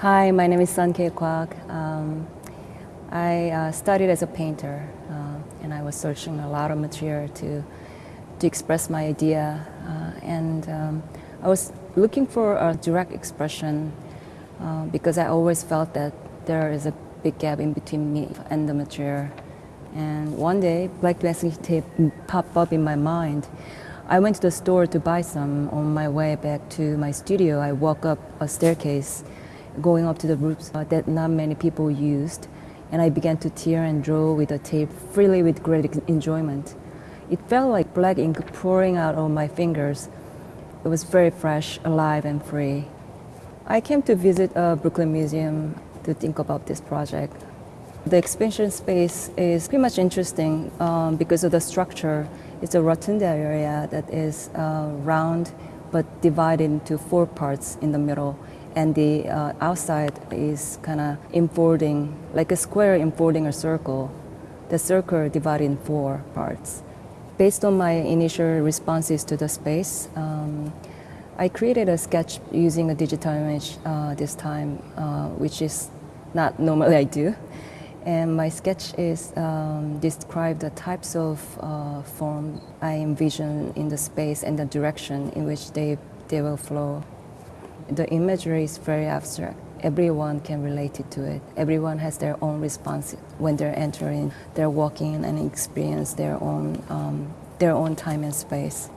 Hi, my name is Sun Kwak. Um, I uh, studied as a painter uh, and I was searching a lot of material to, to express my idea uh, and um, I was looking for a direct expression uh, because I always felt that there is a big gap in between me and the material and one day black masking tape popped up in my mind. I went to the store to buy some. On my way back to my studio, I walked up a staircase going up to the roofs that not many people used. And I began to tear and draw with the tape freely with great enjoyment. It felt like black ink pouring out of my fingers. It was very fresh, alive, and free. I came to visit a Brooklyn Museum to think about this project. The expansion space is pretty much interesting um, because of the structure. It's a rotunda area that is uh, round but divided into four parts in the middle and the uh, outside is kind of enfolding, like a square enfolding a circle. The circle divided in four parts. Based on my initial responses to the space, um, I created a sketch using a digital image uh, this time, uh, which is not normally I do. And my sketch is um, describe the types of uh, form I envision in the space and the direction in which they, they will flow. The imagery is very abstract. Everyone can relate to it. Everyone has their own response when they're entering, they're walking and experience their own, um, their own time and space.